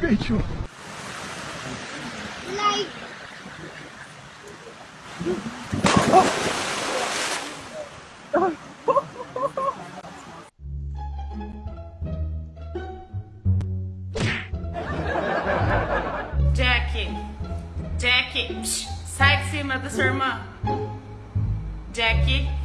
Bicho. Like. Jack, Jack, sai de cima da sua irmã. Jack.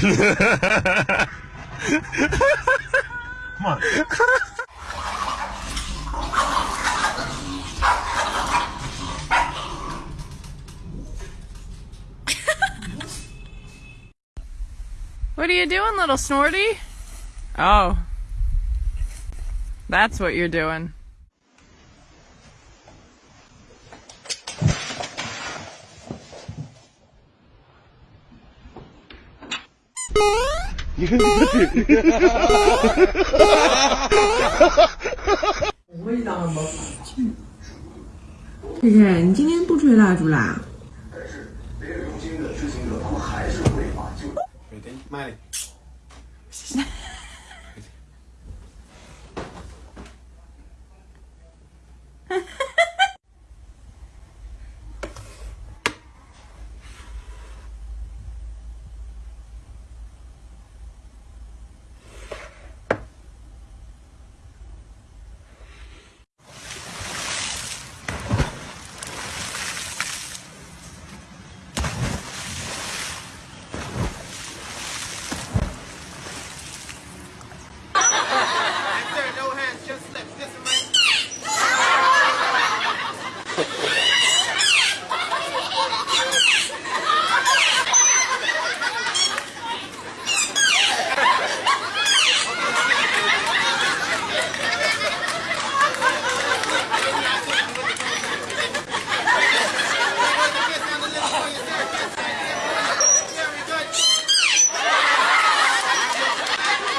Come on. What are you doing, little snorty? Oh. That's what you're doing. 佩佩，你今天不吹蜡烛啦。